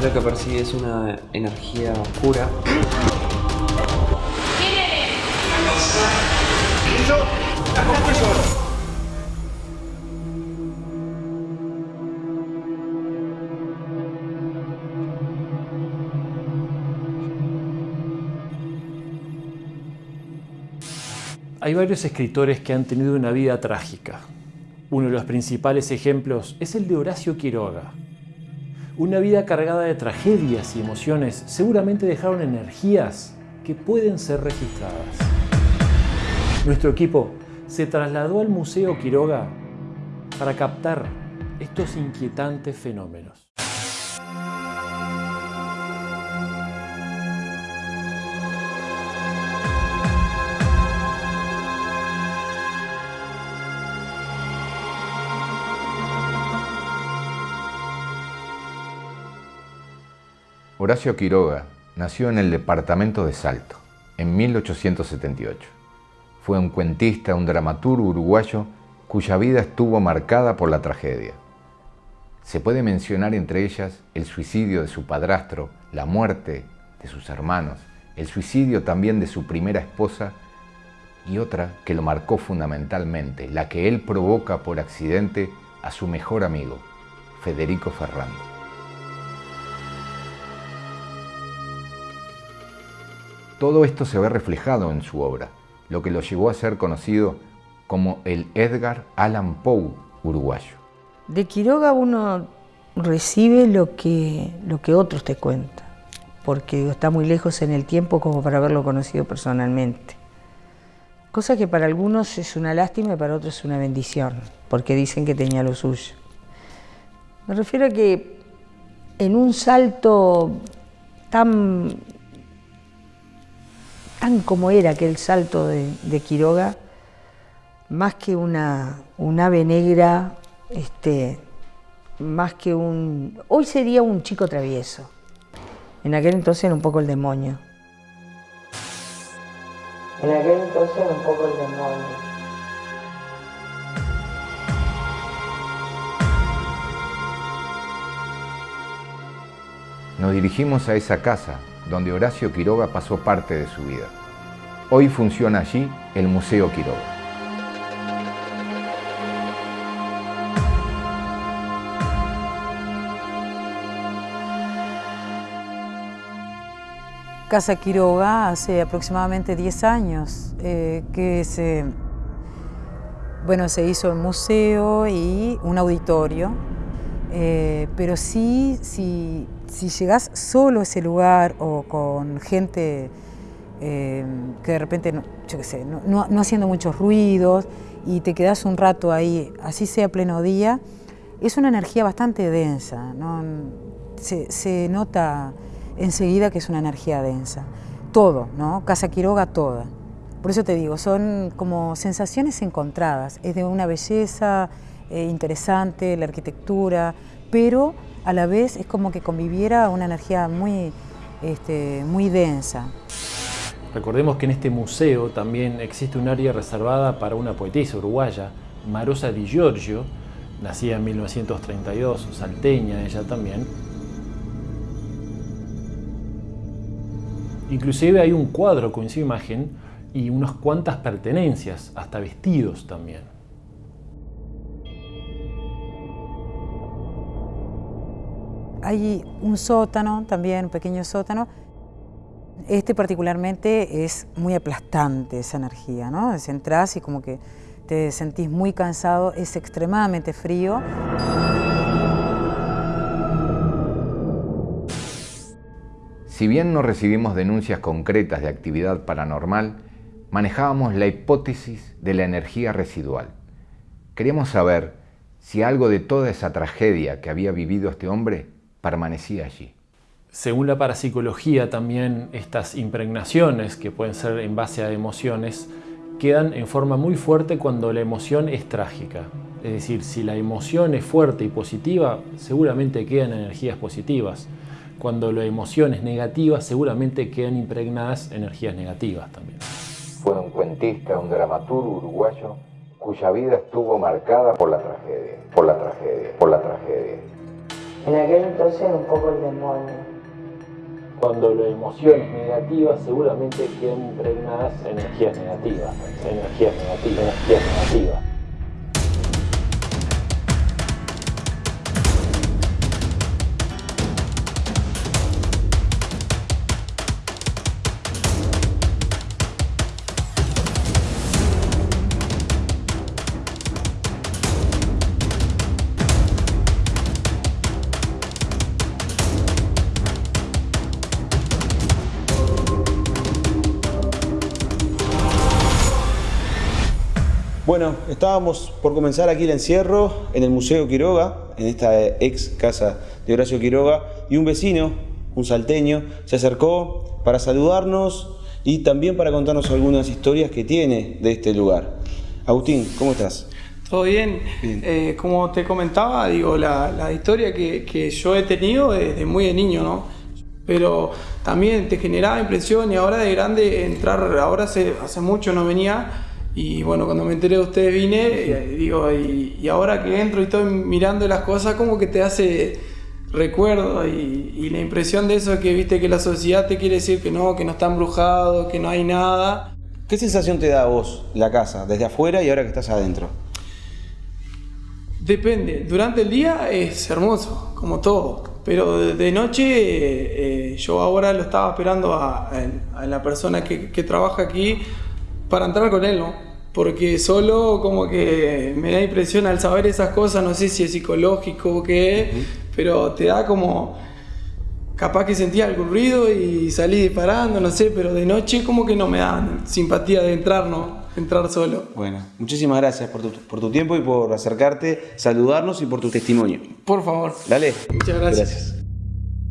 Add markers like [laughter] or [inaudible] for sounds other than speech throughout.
Lo que percibe es una energía oscura. Hay varios escritores que han tenido una vida trágica. Uno de los principales ejemplos es el de Horacio Quiroga. Una vida cargada de tragedias y emociones seguramente dejaron energías que pueden ser registradas. Nuestro equipo se trasladó al Museo Quiroga para captar estos inquietantes fenómenos. Horacio Quiroga nació en el departamento de Salto, en 1878. Fue un cuentista, un dramaturgo uruguayo cuya vida estuvo marcada por la tragedia. Se puede mencionar entre ellas el suicidio de su padrastro, la muerte de sus hermanos, el suicidio también de su primera esposa y otra que lo marcó fundamentalmente, la que él provoca por accidente a su mejor amigo, Federico Ferrando. Todo esto se ve reflejado en su obra, lo que lo llevó a ser conocido como el Edgar Allan Poe uruguayo. De Quiroga uno recibe lo que, lo que otros te cuentan, porque está muy lejos en el tiempo como para haberlo conocido personalmente. Cosa que para algunos es una lástima y para otros es una bendición, porque dicen que tenía lo suyo. Me refiero a que en un salto tan tan como era aquel salto de, Quiroga, más que una, un ave negra, este, más que un... Hoy sería un chico travieso. En aquel entonces era un poco el demonio. En aquel entonces era un poco el demonio. Nos dirigimos a esa casa donde Horacio Quiroga pasó parte de su vida. Hoy funciona allí el Museo Quiroga. Casa Quiroga hace aproximadamente 10 años eh, que se, bueno, se hizo un museo y un auditorio, eh, pero sí, sí si llegas solo a ese lugar o con gente eh, que de repente, yo qué sé, no, haciendo muchos ruidos y te quedas un rato ahí, así sea pleno día, es una energía bastante densa, se, se, nota enseguida que es una energía densa. Todo, ¿no? Casa Quiroga toda. Por eso te digo, son como sensaciones encontradas, es de una belleza eh, interesante, la arquitectura, pero a la vez es como que conviviera una energía muy, este, muy densa. Recordemos que en este museo también existe un área reservada para una poetisa uruguaya, Marosa Di Giorgio, nacida en 1932, salteña ella también. Inclusive hay un cuadro con su imagen y unas cuantas pertenencias, hasta vestidos también. Hay un sótano también, un pequeño sótano. Este particularmente es muy aplastante esa energía, ¿no? Entras y como que te sentís muy cansado, es extremadamente frío. Si bien no recibimos denuncias concretas de actividad paranormal, manejábamos la hipótesis de la energía residual. Queríamos saber si algo de toda esa tragedia que había vivido este hombre permanecía allí. Según la parapsicología, también estas impregnaciones, que pueden ser en base a emociones, quedan en forma muy fuerte cuando la emoción es trágica. Es decir, si la emoción es fuerte y positiva, seguramente quedan energías positivas. Cuando la emoción es negativa, seguramente quedan impregnadas energías negativas también. Fue un cuentista, un dramaturgo uruguayo, cuya vida estuvo marcada por la tragedia, por la tragedia, por la tragedia. En aquel entonces un poco el demonio. Cuando la emoción es negativa, seguramente quedan impregnadas energías negativas, energías negativas, energías negativas. Bueno, estábamos por comenzar aquí el encierro en el Museo Quiroga, en esta ex casa de Horacio Quiroga, y un vecino, un salteño, se acercó para saludarnos y también para contarnos algunas historias que tiene de este lugar. Agustín, ¿cómo estás? Todo bien. Bien. Eh, como te comentaba, digo, la, la historia que, que yo he tenido desde muy de niño, ¿no? Pero también te generaba impresión y ahora de grande entrar, ahora hace, hace mucho no venía y bueno, cuando me enteré de ustedes vine, y, digo, y, y ahora que entro y estoy mirando las cosas, como que te hace recuerdo y, y la impresión de eso que viste que la sociedad te quiere decir que no, que no está embrujado, que no hay nada. ¿Qué sensación te da a vos la casa, desde afuera y ahora que estás adentro? Depende, durante el día es hermoso, como todo, pero de, noche eh, eh, yo ahora lo estaba esperando a, a la persona que, que trabaja aquí para entrar con él, ¿no? Porque solo como que me da impresión al saber esas cosas, no sé si es psicológico o qué es, pero te da como... Capaz que sentía algún ruido y salí disparando, no sé, pero de noche como que no me dan simpatía de entrar, ¿no? Entrar solo. Bueno, muchísimas gracias por tu, por tu tiempo y por acercarte, saludarnos y por tu testimonio. Por favor. Dale. Muchas gracias.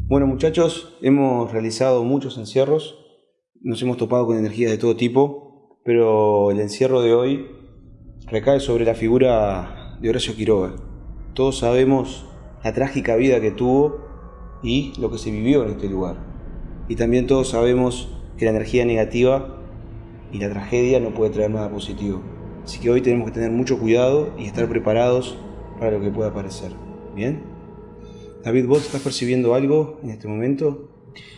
Bueno muchachos, hemos realizado muchos encierros, nos hemos topado con energías de todo tipo, pero el encierro de hoy recae sobre la figura de Horacio Quiroga. Todos sabemos la trágica vida que tuvo y lo que se vivió en este lugar. Y también todos sabemos que la energía negativa y la tragedia no puede traer nada positivo. Así que hoy tenemos que tener mucho cuidado y estar preparados para lo que pueda aparecer. ¿Bien? David, ¿vos estás percibiendo algo en este momento?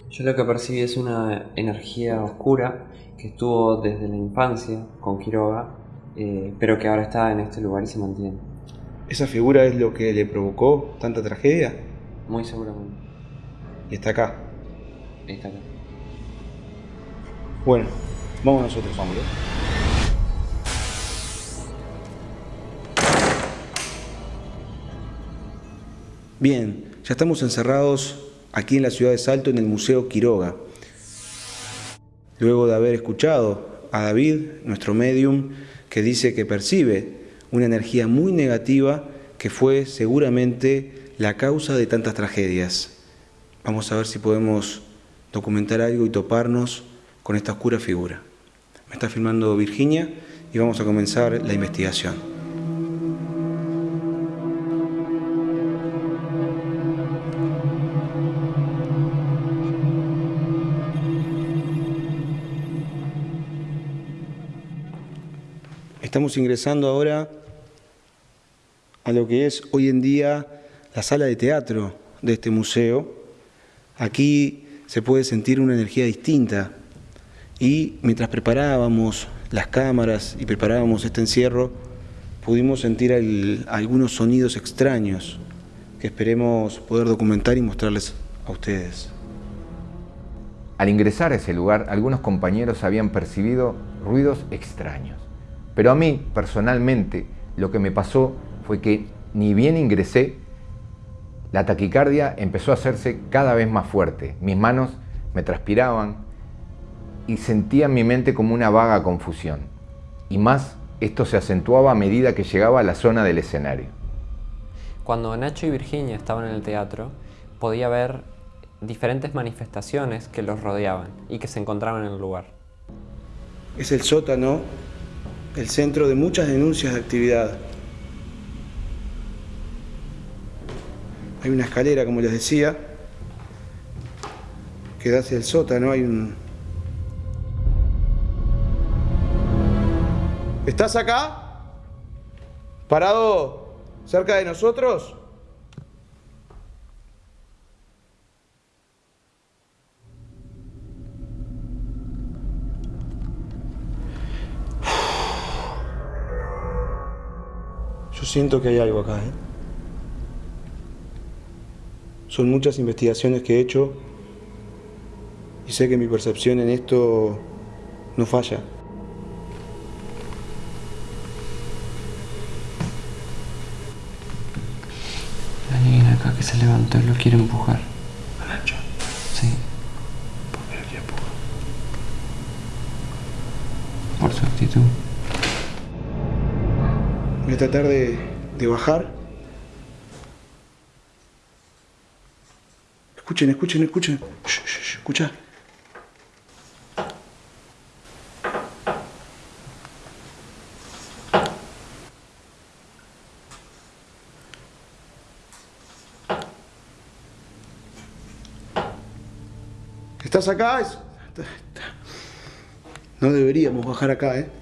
Yo lo que percibí es una energía oscura que estuvo desde la infancia con Quiroga, eh, pero que ahora está en este lugar y se mantiene. ¿Esa figura es lo que le provocó tanta tragedia? Muy seguramente. Y está acá. Está acá. Bueno, vamos nosotros, vámonos. Bien, ya estamos encerrados aquí en la ciudad de Salto en el Museo Quiroga. Luego de haber escuchado a David, nuestro medium, que dice que percibe una energía muy negativa que fue seguramente la causa de tantas tragedias. Vamos a ver si podemos documentar algo y toparnos con esta oscura figura. Me está filmando Virginia y vamos a comenzar la investigación. Estamos ingresando ahora a lo que es hoy en día la sala de teatro de este museo. Aquí se puede sentir una energía distinta y mientras preparábamos las cámaras y preparábamos este encierro, pudimos sentir algunos sonidos extraños que esperemos poder documentar y mostrarles a ustedes. Al ingresar a ese lugar, algunos compañeros habían percibido ruidos extraños. Pero a mí, personalmente, lo que me pasó fue que ni bien ingresé, la taquicardia empezó a hacerse cada vez más fuerte. Mis manos me transpiraban y sentía en mi mente como una vaga confusión. Y más, esto se acentuaba a medida que llegaba a la zona del escenario. Cuando Nacho y Virginia estaban en el teatro, podía ver diferentes manifestaciones que los rodeaban y que se encontraban en el lugar. Es el sótano, el centro de muchas denuncias de actividad. Hay una escalera, como les decía, que da hacia el sótano. Hay un. ¿Estás acá? ¿Parado cerca de nosotros? Yo siento que hay algo acá, ¿eh? Son muchas investigaciones que he hecho y sé que mi percepción en esto no falla. Alguien acá que se levantó y lo quiere empujar. ¿A Nacho? Sí, ¿Por qué lo quiere empujar? por su actitud. Voy a tratar de, de bajar. Escuchen, escuchen, escuchen. Escucha. ¿Estás acá? No deberíamos bajar acá, ¿eh?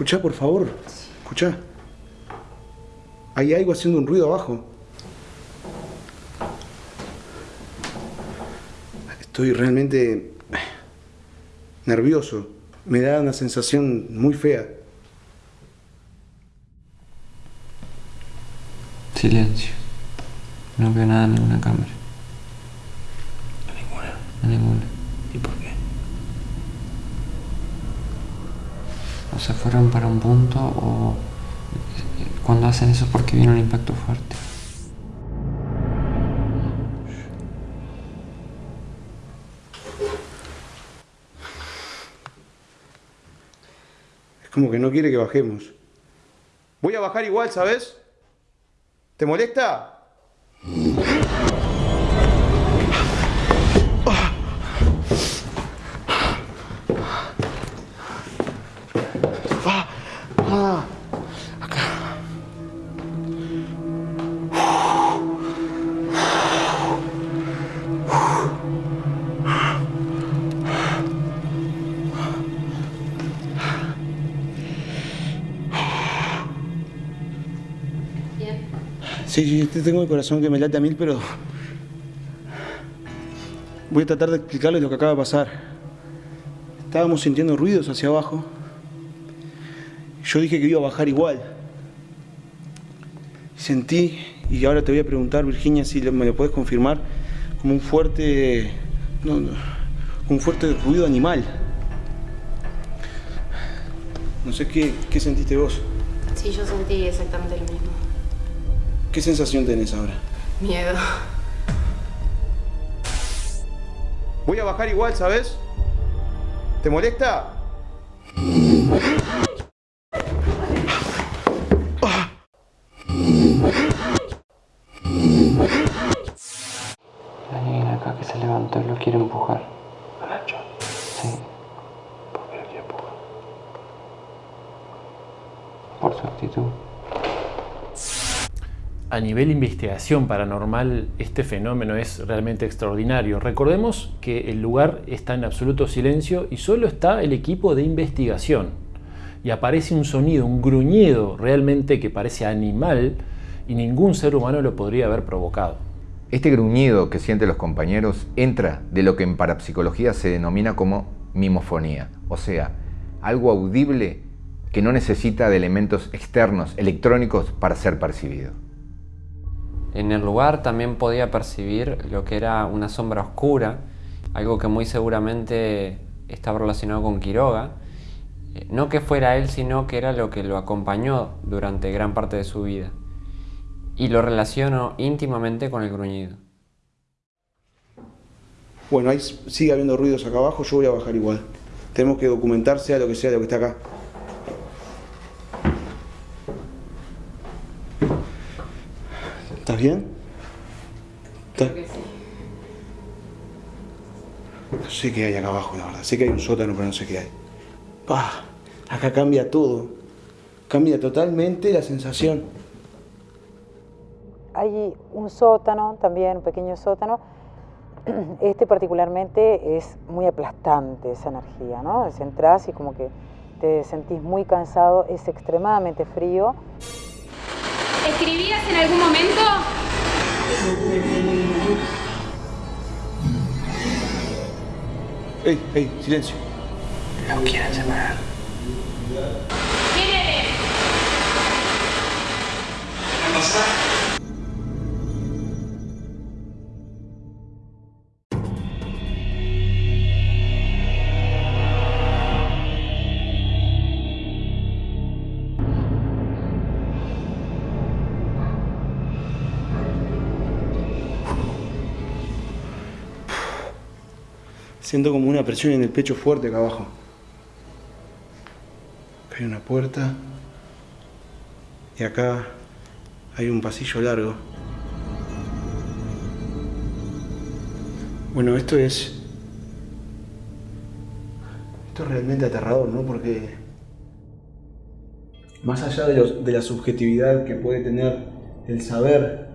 Escucha, por favor. Escucha. Hay algo haciendo un ruido abajo. Estoy realmente nervioso. Me da una sensación muy fea. Silencio. No veo nada en ninguna cámara. Ninguna. En ninguna. ¿Y por qué? O se fueron para un punto o cuando hacen eso es porque viene un impacto fuerte. Es como que no quiere que bajemos. Voy a bajar igual, ¿sabes? ¿Te molesta? [laughs] Tengo el corazón que me late a mil, pero... Voy a tratar de explicarles lo que acaba de pasar. Estábamos sintiendo ruidos hacia abajo. Yo dije que iba a bajar igual. Sentí, y ahora te voy a preguntar, Virginia, si me lo puedes confirmar, como un fuerte... Un fuerte ruido animal. No sé qué, qué sentiste vos. Sí, yo sentí exactamente lo mismo. ¿Qué sensación tenés ahora? Miedo. Voy a bajar igual, ¿sabes? ¿Te molesta? Alguien acá que se levantó y lo quiere empujar. ¿A Nacho? Sí, ¿Por qué lo quiere empujar? por su actitud. A nivel investigación paranormal, este fenómeno es realmente extraordinario. Recordemos que el lugar está en absoluto silencio y solo está el equipo de investigación. Y aparece un sonido, un gruñido realmente que parece animal y ningún ser humano lo podría haber provocado. Este gruñido que sienten los compañeros entra de lo que en parapsicología se denomina como mimofonía, o sea, algo audible que no necesita de elementos externos, electrónicos, para ser percibido. En el lugar también podía percibir lo que era una sombra oscura, algo que muy seguramente estaba relacionado con Quiroga. Eh, No que fuera él, sino que era lo que lo acompañó durante gran parte de su vida. Y lo relaciono íntimamente con el gruñido. Bueno, ahí sigue habiendo ruidos acá abajo, yo voy a bajar igual. Tenemos que documentar sea lo que sea lo que está acá. ¿Estás bien? ¿Estás- No sé qué hay acá abajo, la verdad. Sé que hay un sótano, pero no sé qué hay. Ah, acá cambia todo. Cambia totalmente la sensación. Hay un sótano también, un pequeño sótano. [clears throat] Este particularmente es muy aplastante esa energía, ¿no? Es entras y como que te sentís muy cansado, es extremadamente frío escribías en algún momento? ¡Ey, ey, silencio! no quieren separar. ¿Quién eres? ¿Qué pasa? Siento como una presión en el pecho fuerte acá abajo. Hay una puerta. Y acá hay un pasillo largo. Bueno, esto es... Esto es realmente aterrador, ¿no? Porque más allá de, los- de la subjetividad que puede tener el saber,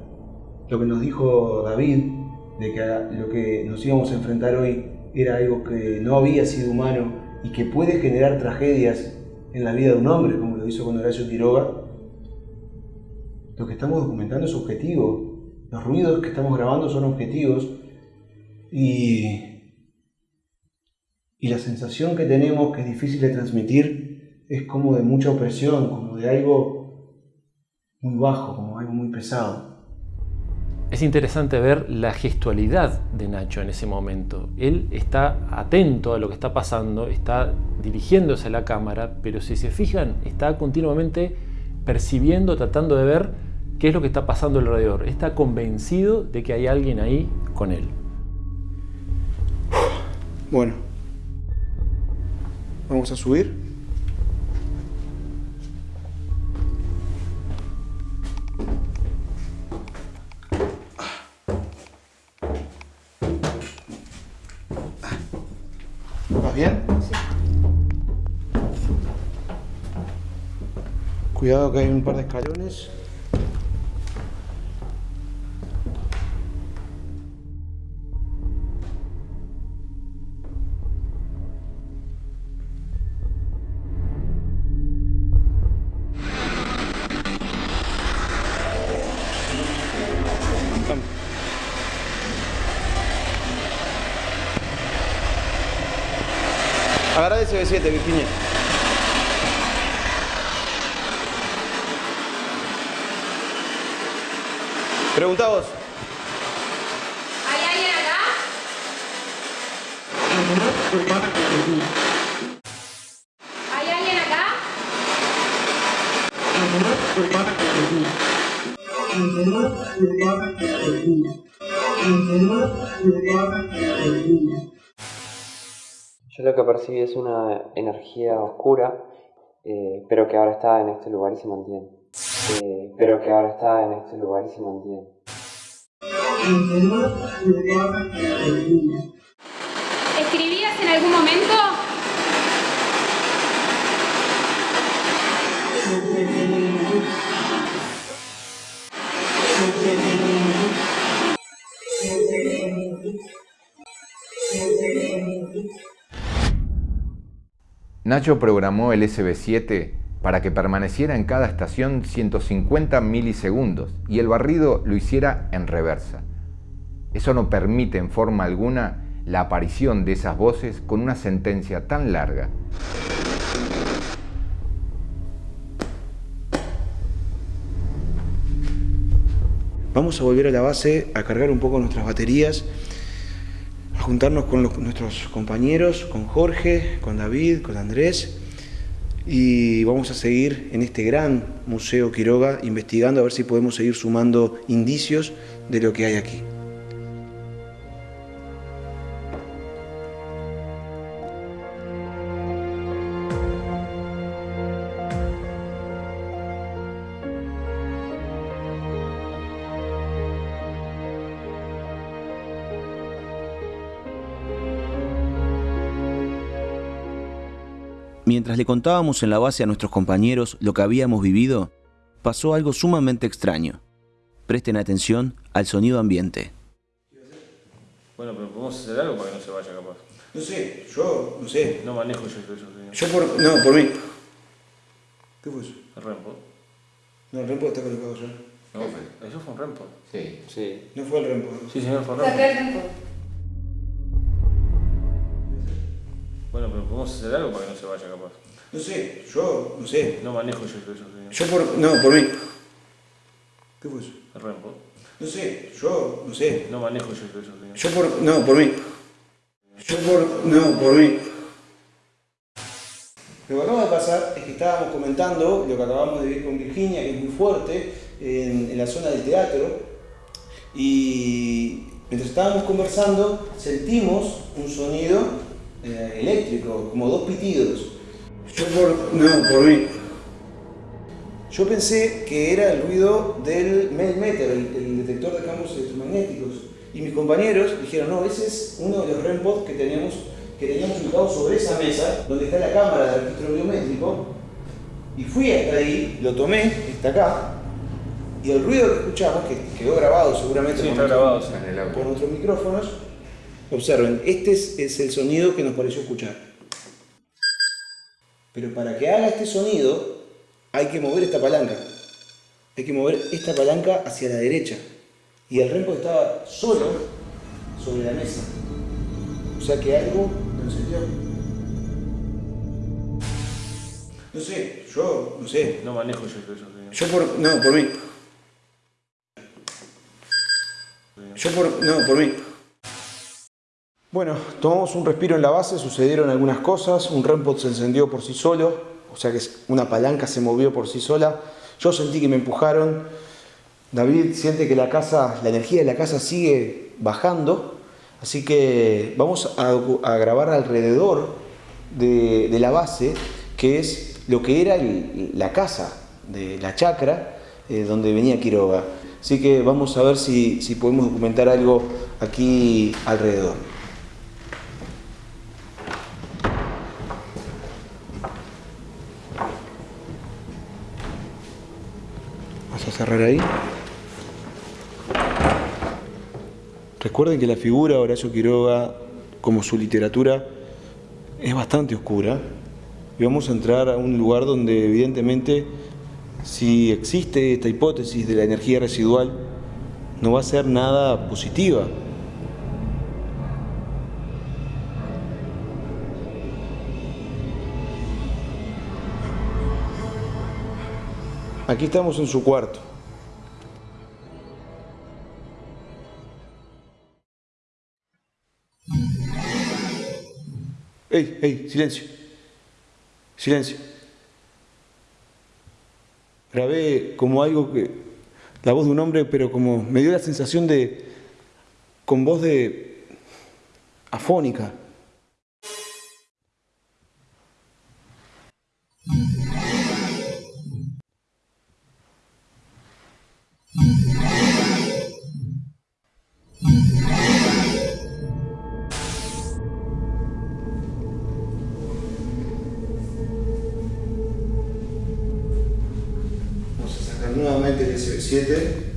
lo que nos dijo David, de que lo que nos íbamos a enfrentar hoy era algo que no había sido humano y que puede generar tragedias en la vida de un hombre, como lo hizo con Horacio Quiroga, lo que estamos documentando es objetivo. Los ruidos que estamos grabando son objetivos y, y la sensación que tenemos, que es difícil de transmitir, es como de mucha opresión, como de algo muy bajo, como algo muy pesado. Es interesante ver la gestualidad de Nacho en ese momento. Él está atento a lo que está pasando, está dirigiéndose a la cámara, pero si se fijan, está continuamente percibiendo, tratando de ver qué es lo que está pasando alrededor. Está convencido de que hay alguien ahí con él. Bueno, vamos a subir. Cuidado que hay un par de escalones. Agarra el SB7, Virginia. Pregunta vos. ¿Hay alguien acá? ¿Hay alguien acá? Yo lo que percibí es una energía oscura, eh, pero que ahora está en este lugar y se mantiene. Eh, pero que ahora está en este lugar y se mantiene. ¿Escribías en algún momento? Nacho programó el SB7 para que permaneciera en cada estación 150 milisegundos y el barrido lo hiciera en reversa. Eso no permite en forma alguna la aparición de esas voces con una sentencia tan larga. Vamos a volver a la base a cargar un poco nuestras baterías, a juntarnos con nuestros compañeros, con Jorge, con David, con Andrés, y vamos a seguir en este gran Museo Quiroga investigando a ver si podemos seguir sumando indicios de lo que hay aquí. Mientras le contábamos en la base a nuestros compañeros lo que habíamos vivido, pasó algo sumamente extraño. Presten atención al sonido ambiente. Bueno, pero podemos hacer algo para que no se vaya capaz. No sé, yo no sé. No manejo yo eso, Yo por... No, por mí. ¿Qué fue eso? El rempo. No, el rempo está colocado ya. No, eso fue un rempo. Sí. Sí. No fue el rempo. Sí, señor, fue un Saqué rempo. el tiempo. Bueno, pero podemos hacer algo para que no se vaya capaz. No sé, yo no sé. No manejo yo eso, señor. Yo por... No, por mí. ¿Qué fue eso? El Rempo. No sé, yo, no sé. No manejo yo eso, señor. Yo por. No, por mí. Yo por. No, por mí. Lo que acaba de pasar es que estábamos comentando lo que acabamos de vivir con Virginia, que es muy fuerte, en, en la zona del teatro. Y mientras estábamos conversando, sentimos un sonido eh, eléctrico, como dos pitidos. Yo por. No, por mí. Yo pensé que era el ruido del Melmeter, el, el detector de campos electromagnéticos. Y mis compañeros dijeron, no, ese es uno de los REMPOD que tenemos que teníamos ubicado sobre esa mesa, donde está la cámara de registro biométrico. Y fui hasta ahí, lo tomé, está acá, y el ruido que escuchamos, que quedó grabado seguramente Sí, está grabado, por nuestros micrófonos, observen, este es, es el sonido que nos pareció escuchar. Pero para que haga este sonido, hay que mover esta palanca. Hay que mover esta palanca hacia la derecha. Y el rempo estaba solo sobre la mesa. O sea que algo lo encendió. No sé, yo no sé. No manejo yo eso, señor. Yo por. No, por mí. Yo por. No, por mí. Bueno, tomamos un respiro en la base, sucedieron algunas cosas, un REMPOD se encendió por sí solo, o sea que una palanca se movió por sí sola, yo sentí que me empujaron, David siente que la casa, la energía de la casa sigue bajando, así que vamos a, grabar alrededor de, la base, que es lo que era la casa de la chacra eh, donde venía Quiroga. Así que vamos a ver si podemos documentar algo aquí alrededor. Cerrar ahí. Recuerden que la figura de Horacio Quiroga, como su literatura, es bastante oscura. Y vamos a entrar a un lugar donde evidentemente, si existe esta hipótesis de la energía residual, no va a ser nada positiva. Aquí estamos en su cuarto. ¡Ey, ey! Silencio. Silencio. Grabé como algo que. La voz de un hombre, pero como me dio la sensación de. con voz de. afónica. 7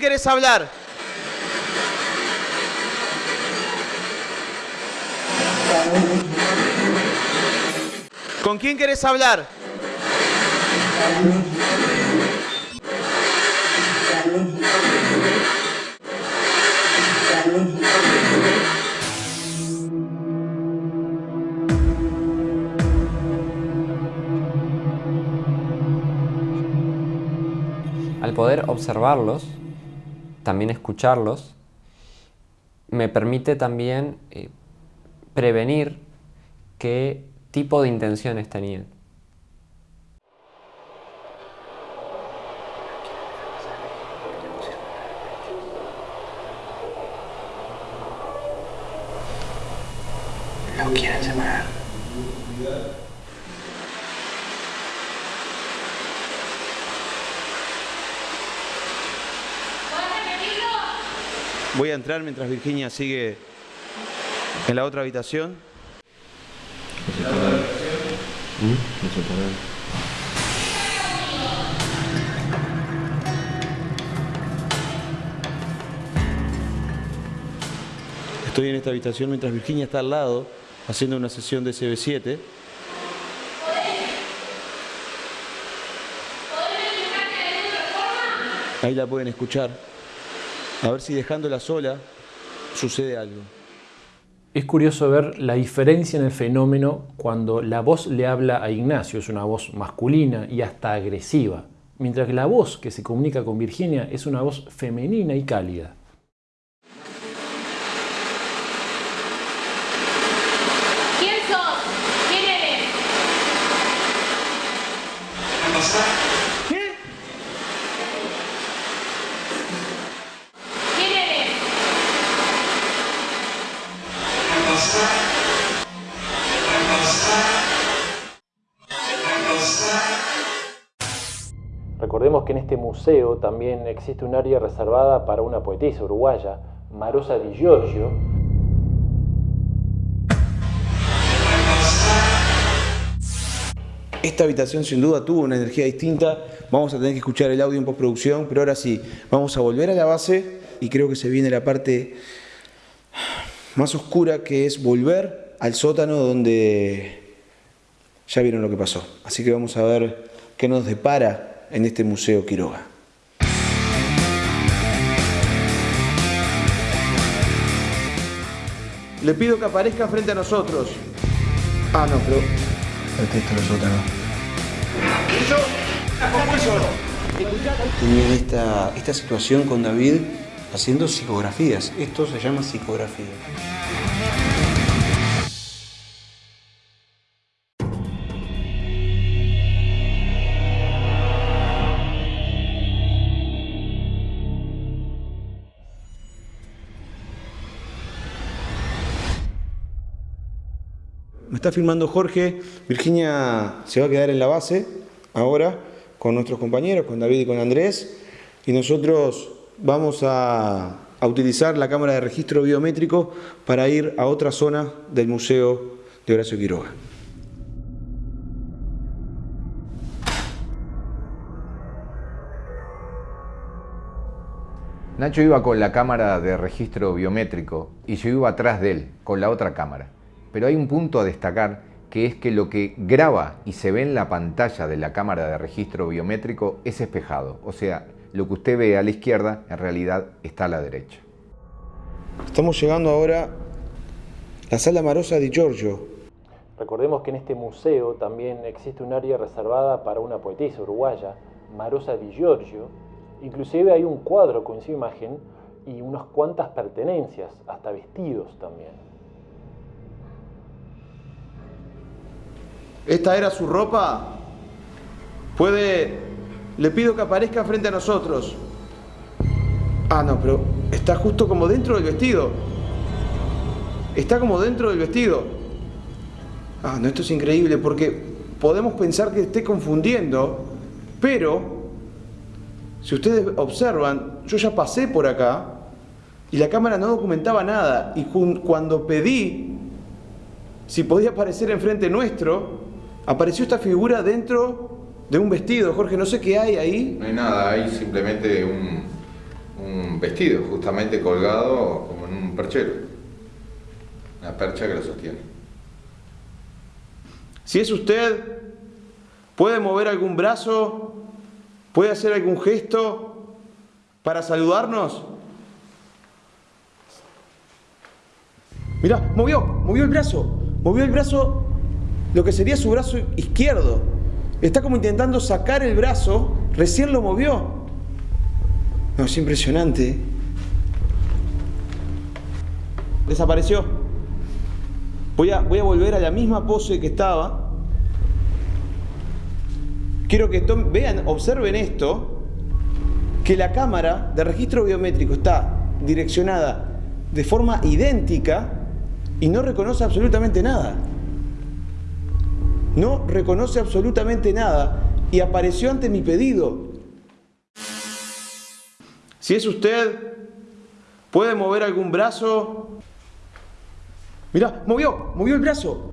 quién querés hablar? ¿Con quién querés hablar? Al poder observarlos, también escucharlos, me permite también eh, prevenir qué tipo de intenciones tenían. Lo quieren separar. Voy a entrar mientras Virginia sigue en la otra habitación. Estoy en esta habitación mientras Virginia está al lado haciendo una sesión de CB7. Ahí la pueden escuchar. A ver si dejándola sola sucede algo. Es curioso ver la diferencia en el fenómeno cuando la voz le habla a Ignacio, es una voz masculina y hasta agresiva, mientras que la voz que se comunica con Virginia es una voz femenina y cálida. Recordemos que en este museo también existe un área reservada para una poetisa uruguaya, Marosa Di Giorgio, Esta habitación sin duda tuvo una energía distinta. Vamos a tener que escuchar el audio en postproducción, pero ahora sí, vamos a volver a la base y creo que se viene la parte más oscura que es volver al sótano donde ya vieron lo que pasó. Así que vamos a ver qué nos depara en este Museo Quiroga. Le pido que aparezca frente a nosotros. Ah, no, pero este es el sótano. Tenían esta, esta situación con David haciendo psicografías. Esto se llama psicografía. Está filmando Jorge. Virginia se va a quedar en la base ahora con nuestros compañeros, con David y con Andrés. Y nosotros vamos a, a utilizar la cámara de registro biométrico para ir a otra zona del Museo de Horacio Quiroga. Nacho iba con la cámara de registro biométrico y yo iba atrás de él, con la otra cámara. Pero hay un punto a destacar que es que lo que graba y se ve en la pantalla de la cámara de registro biométrico es espejado. O sea, lo que usted ve a la izquierda en realidad está a la derecha. Estamos llegando ahora a la sala Marosa di Giorgio. Recordemos que en este museo también existe un área reservada para una poetisa uruguaya, Marosa Di Giorgio. Inclusive hay un cuadro con su imagen y unas cuantas pertenencias, hasta vestidos también. ¿Esta era su ropa? Puede... Le pido que aparezca frente a nosotros. Ah, no, pero está justo como dentro del vestido. Está como dentro del vestido. Ah, no, esto es increíble porque podemos pensar que esté confundiendo, pero si ustedes observan, yo ya pasé por acá y la cámara no documentaba nada. Y cuando pedí si podía aparecer enfrente nuestro, apareció esta figura dentro de un vestido. Jorge, no sé qué hay ahí. No hay nada, hay simplemente un, un vestido justamente colgado como en un perchero. Una percha que lo sostiene. Si es usted, puede mover algún brazo, puede hacer algún gesto para saludarnos. Mirá, movió, movió el brazo, movió el brazo, lo que sería su brazo izquierdo. Está como intentando sacar el brazo, recién lo movió. No, es impresionante. Desapareció. Voy a, voy a volver a la misma pose que estaba. Quiero que vean, observen esto, que la cámara de registro biométrico está direccionada de forma idéntica y no reconoce absolutamente nada. No reconoce absolutamente nada y apareció ante mi pedido. Si es usted, ¿puede mover algún brazo? Mirá, movió, movió el brazo.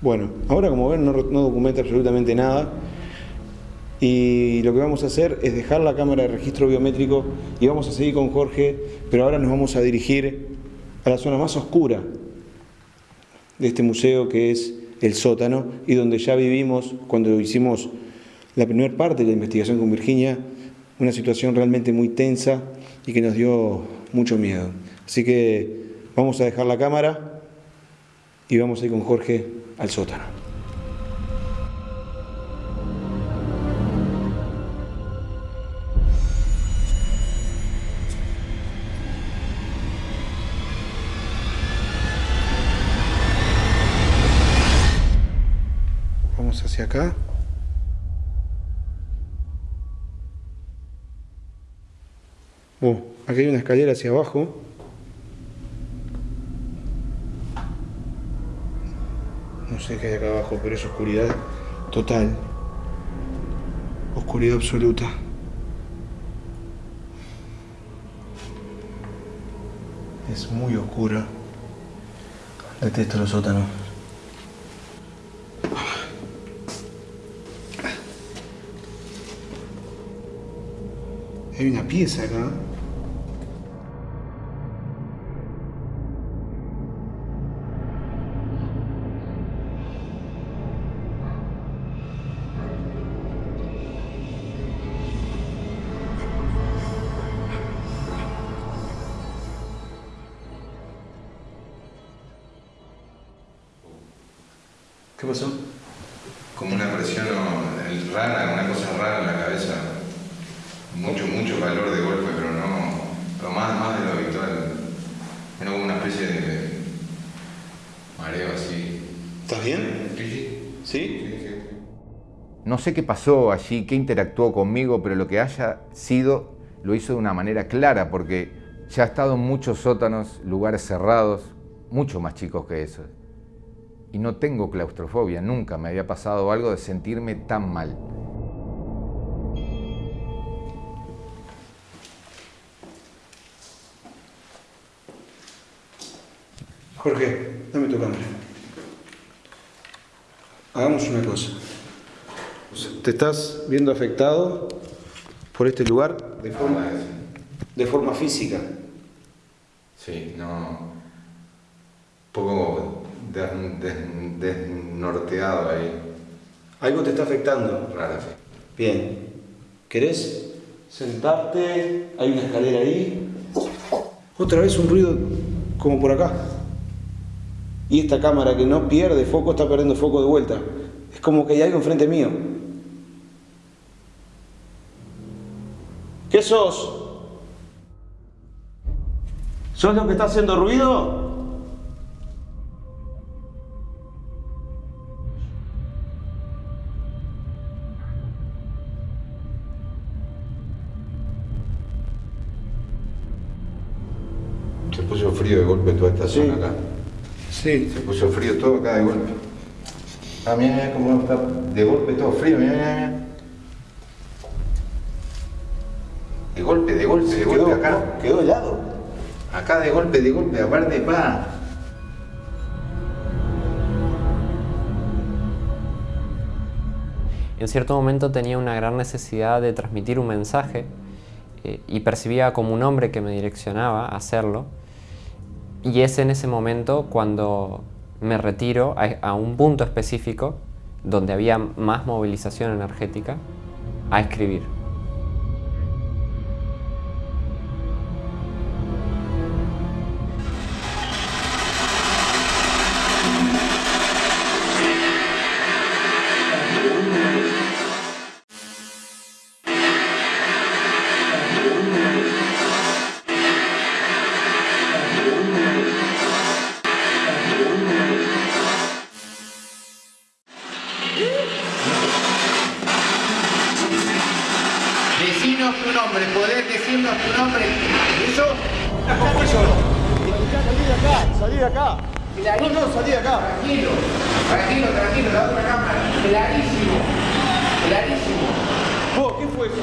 Bueno, ahora como ven no, no documenta absolutamente nada y lo que vamos a hacer es dejar la cámara de registro biométrico y vamos a seguir con Jorge, pero ahora nos vamos a dirigir a la zona más oscura de este museo que es el sótano y donde ya vivimos cuando hicimos la primera parte de la investigación con Virginia, una situación realmente muy tensa y que nos dio mucho miedo. Así que vamos a dejar la cámara y vamos a ir con Jorge al sótano. Aquí hay una escalera hacia abajo. No sé qué hay acá abajo, pero es oscuridad total. Oscuridad absoluta. Es muy oscura. Detesto los sótanos. Hay una pieza acá. ¿Qué pasó? Como una presión el- rara, una cosa rara en la cabeza. Mucho, mucho calor de golpe, pero no. Pero más, más de lo habitual. Era como una especie de mareo así. ¿Estás bien? Sí, sí. ¿Sí? No sé qué pasó allí, qué interactuó conmigo, pero lo que haya sido lo hizo de una manera clara, porque ya he estado en muchos sótanos, lugares cerrados, mucho más chicos que esos. Y no tengo claustrofobia, nunca me había pasado algo de sentirme tan mal. Jorge, dame tu cámara. Hagamos una cosa. Te estás viendo afectado por este lugar de forma, de forma física. Sí, no. Un poco des- des- desnorteado ahí. Algo te está afectando. Sí. Bien. ¿Querés sentarte? Hay una escalera ahí. Otra vez un ruido como por acá. Y esta cámara que no pierde foco está perdiendo foco de vuelta. Es como que hay algo enfrente mío. ¿Qué sos? ¿Sos lo que está haciendo ruido? Sí. zona acá. Sí. Se puso frío todo acá de golpe. Ah, mira, mira cómo está de golpe todo frío, mira, mira, mira. De golpe, de golpe, de golpe acá. Quedó helado. Acá de golpe, de golpe, aparte, pa. En cierto momento tenía una gran necesidad de transmitir un mensaje eh, y percibía como un hombre que me direccionaba a hacerlo. Y es en ese momento cuando me retiro a, un punto específico donde había más movilización energética a escribir. Nombre. ¿Eso? Salí de acá, salí de acá. No, no, salí de acá. Tranquilo, tranquilo, tranquilo, la otra cámara. Clarísimo, clarísimo. Vos, ¿qué fue eso?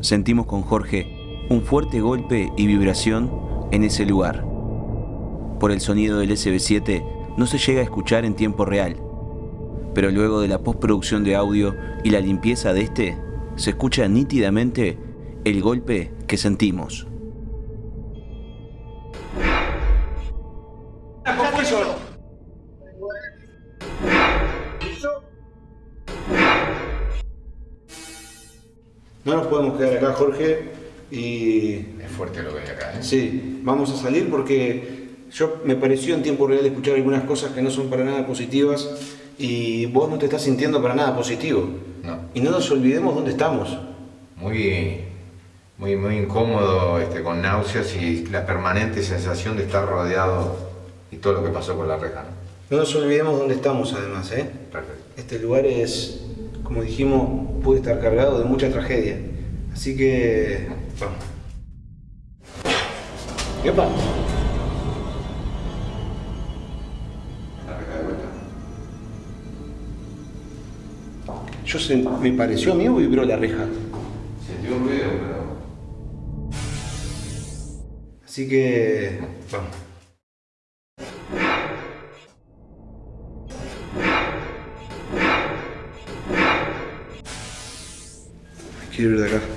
Sentimos con Jorge un fuerte golpe y vibración en ese lugar. Por el sonido del SB7 no se llega a escuchar en tiempo real, pero luego de la postproducción de audio y la limpieza de este, se escucha nítidamente el golpe que sentimos. No nos podemos quedar acá, Jorge, y... Es fuerte lo que hay acá, ¿eh? Sí, vamos a salir porque yo me pareció en tiempo real escuchar algunas cosas que no son para nada positivas y vos no te estás sintiendo para nada positivo. No. Y no nos olvidemos dónde estamos. Muy, muy, muy incómodo, este, con náuseas y la permanente sensación de estar rodeado y todo lo que pasó con la reja. ¿no? No nos olvidemos dónde estamos además, ¿eh? Perfecto. Este lugar es, como dijimos, puede estar cargado de mucha tragedia. Así que... Vamos. ¡Epa! Yo se, me pareció a mí o vibró la reja. Sentí un ruido, pero... Así que... Vamos. Quiero ir de acá.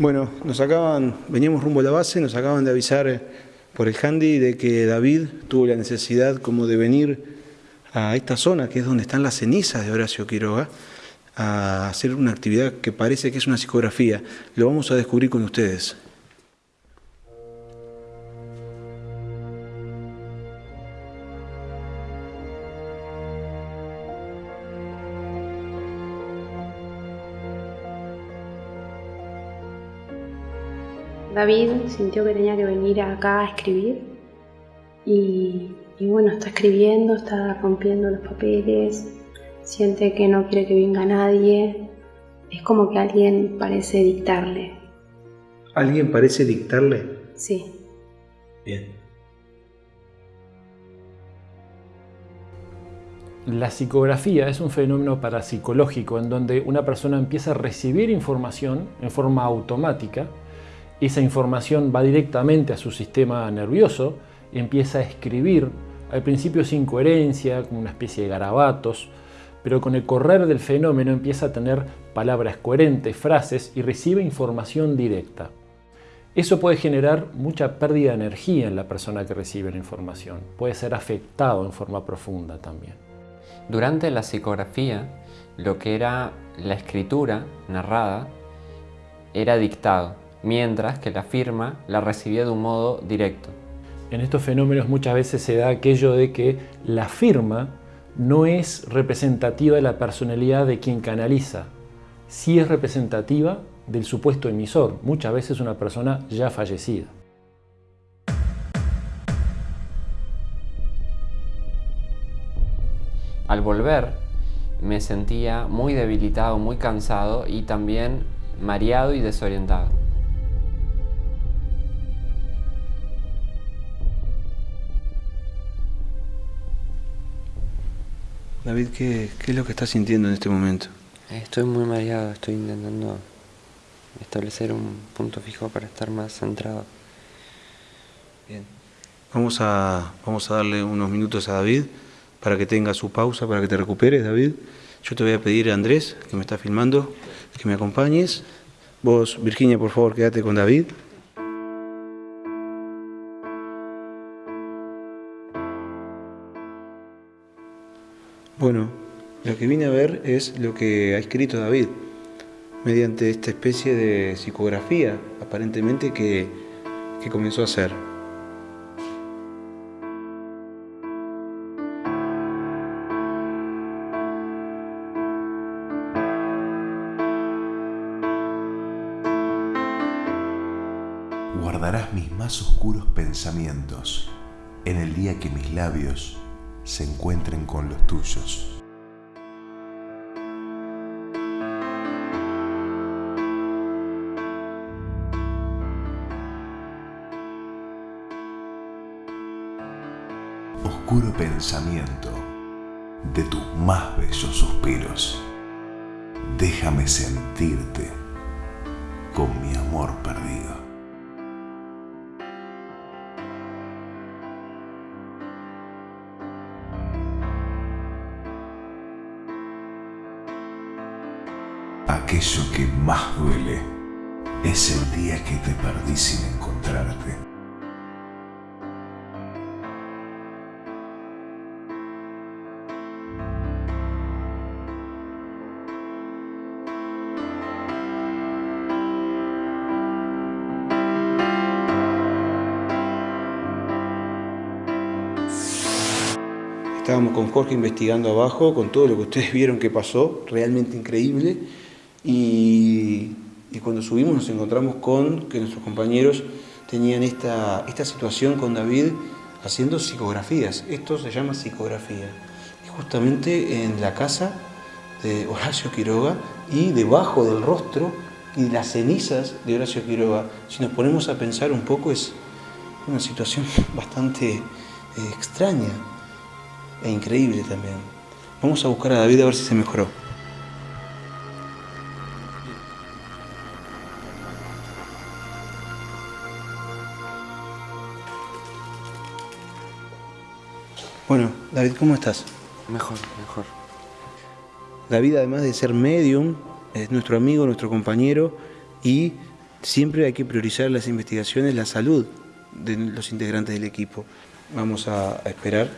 Bueno, nos acaban, veníamos rumbo a la base, nos acaban de avisar eh, por el handy de que David tuvo la necesidad como de venir a esta zona, que es donde están las cenizas de Horacio Quiroga, a hacer una actividad que parece que es una psicografía. Lo vamos a descubrir con ustedes. David sintió que tenía que venir acá a escribir y, y bueno, está escribiendo, está rompiendo los papeles, siente que no quiere que venga nadie, es como que alguien parece dictarle. ¿Alguien parece dictarle? Sí, Bien. La psicografía es un fenómeno parapsicológico en donde una persona empieza a recibir información en forma automática, esa información va directamente a su sistema nervioso y empieza a escribir, al principio sin coherencia, como una especie de garabatos, pero con el correr del fenómeno empieza a tener palabras coherentes, frases y recibe información directa. Eso puede generar mucha pérdida de energía en la persona que recibe la información, puede ser afectado en forma profunda también. Durante la psicografía, lo que era la escritura narrada era dictado, mientras que la firma la recibía de un modo directo. En estos fenómenos muchas veces se da aquello de que la firma no es representativa de la personalidad de quien canaliza, sí es representativa del supuesto emisor, muchas veces una persona ya fallecida. Al volver me sentía muy debilitado, muy cansado y también mareado y desorientado. David, ¿qué, qué es lo que estás sintiendo en este momento? Estoy muy mareado, estoy intentando establecer un punto fijo para estar más centrado. Bien. Vamos a, vamos a darle unos minutos a David para que tenga su pausa, para que te recuperes, David. Yo te voy a pedir a Andrés, que me está filmando, que me acompañes. Vos, Virginia, por favor, quédate con David. Bueno, lo que vine a ver es lo que ha escrito David, mediante esta especie de psicografía, aparentemente, que, que comenzó a hacer. Guardarás mis más oscuros pensamientos en el día que mis labios se encuentren con los tuyos. Oscuro pensamiento de tus más bellos suspiros. déjame sentirte con mi amor perdido. Aquello que más duele es el día que te perdí sin encontrarte. Estábamos con Jorge investigando abajo, con todo lo que ustedes vieron que pasó, realmente increíble. Y, cuando subimos nos encontramos con que nuestros compañeros tenían esta, esta situación con David haciendo psicografías. Esto se llama psicografía. Y justamente en la casa de Horacio Quiroga y debajo del rostro y las cenizas de Horacio Quiroga. Si nos ponemos a pensar un poco es una situación [laughs] bastante eh, extraña e increíble también. Vamos a buscar a David a ver si se mejoró. Bueno, David, ¿cómo estás? Mejor, mejor. David, además de ser medium, es nuestro amigo, nuestro compañero y siempre hay que priorizar las investigaciones, la salud de los integrantes del equipo. Vamos a, a esperar,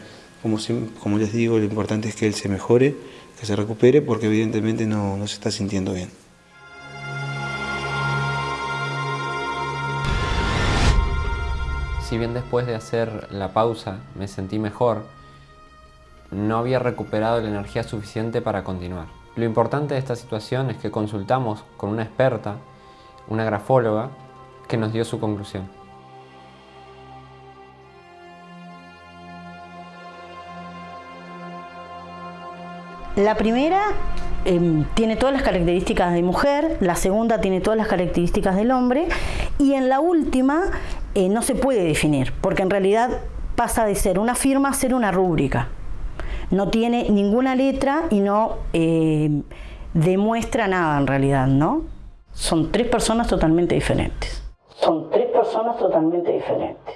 como, como les digo, lo importante es que él se mejore, que se recupere, porque evidentemente no, no se está sintiendo bien. Si bien después de hacer la pausa me sentí mejor, no había recuperado la energía suficiente para continuar. Lo importante de esta situación es que consultamos con una experta, una grafóloga, que nos dio su conclusión. La primera em, tiene todas las características de mujer, la segunda tiene todas las características del hombre y en la última eh, no se puede definir, porque en realidad pasa de ser una firma a ser una rúbrica. No tiene ninguna letra y no eh, demuestra nada en realidad, ¿no? Son tres personas totalmente diferentes. Son tres personas totalmente diferentes.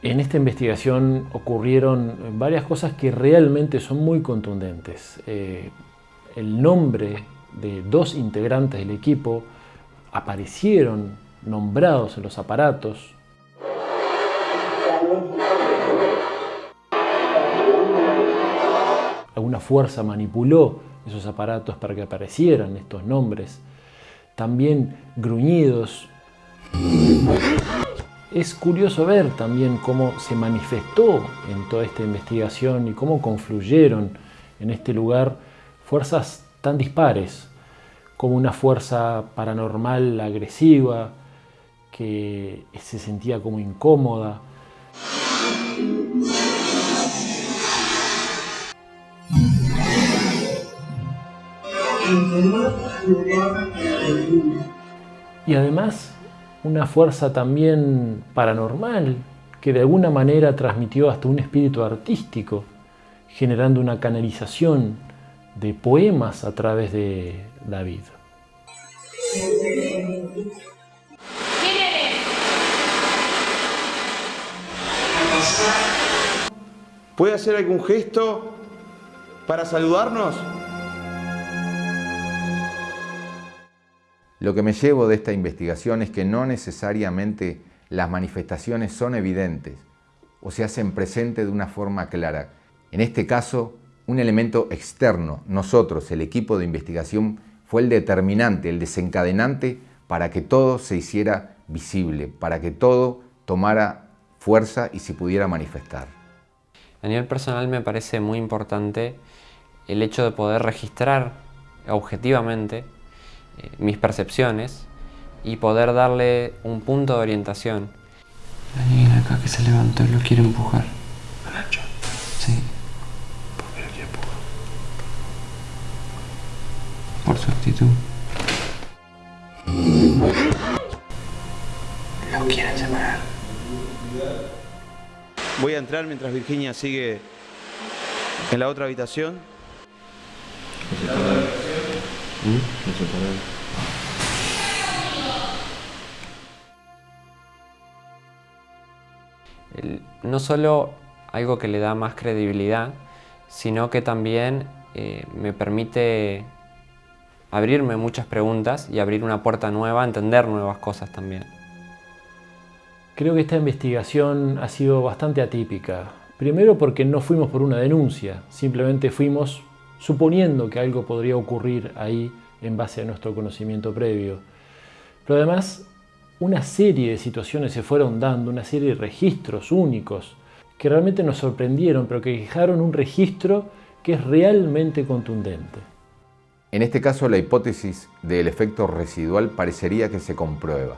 En esta investigación ocurrieron varias cosas que realmente son muy contundentes. Eh, el nombre de dos integrantes del equipo aparecieron nombrados en los aparatos. Alguna fuerza manipuló esos aparatos para que aparecieran estos nombres. También gruñidos. Es curioso ver también cómo se manifestó en toda esta investigación y cómo confluyeron en este lugar fuerzas tan dispares, como una fuerza paranormal agresiva que se sentía como incómoda, y además una fuerza también paranormal que de alguna manera transmitió hasta un espíritu artístico, generando una canalización de poemas a través de David. ¿Puede hacer algún gesto para saludarnos? Lo que me llevo de esta investigación es que no necesariamente las manifestaciones son evidentes o se hacen presentes de una forma clara. En este caso, un elemento externo, nosotros, el equipo de investigación, fue el determinante, el desencadenante para que todo se hiciera visible, para que todo tomara fuerza y se pudiera manifestar. A nivel personal me parece muy importante el hecho de poder registrar objetivamente mis percepciones y poder darle un punto de orientación. Hay alguien acá que se levantó y lo quiere empujar. Nacho. Sí, ¿Por qué lo quiere empujar? por su actitud. Lo quieren separar. Voy a entrar mientras Virginia sigue En la otra habitación. No solo algo que le da más credibilidad, sino que también eh, me permite abrirme muchas preguntas y abrir una puerta nueva, entender nuevas cosas también. Creo que esta investigación ha sido bastante atípica. Primero porque no fuimos por una denuncia, simplemente fuimos suponiendo que algo podría ocurrir ahí en base a nuestro conocimiento previo. Pero además, una serie de situaciones se fueron dando, una serie de registros únicos que realmente nos sorprendieron, pero que dejaron un registro que es realmente contundente. En este caso, la hipótesis del efecto residual parecería que se comprueba.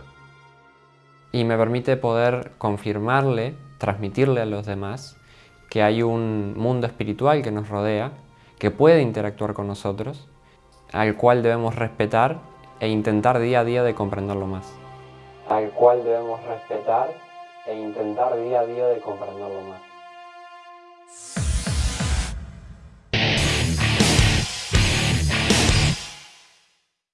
y me permite poder confirmarle, transmitirle a los demás que hay un mundo espiritual que nos rodea, que puede interactuar con nosotros, al cual debemos respetar e intentar día a día de comprenderlo más. Al cual debemos respetar e intentar día a día de comprenderlo más.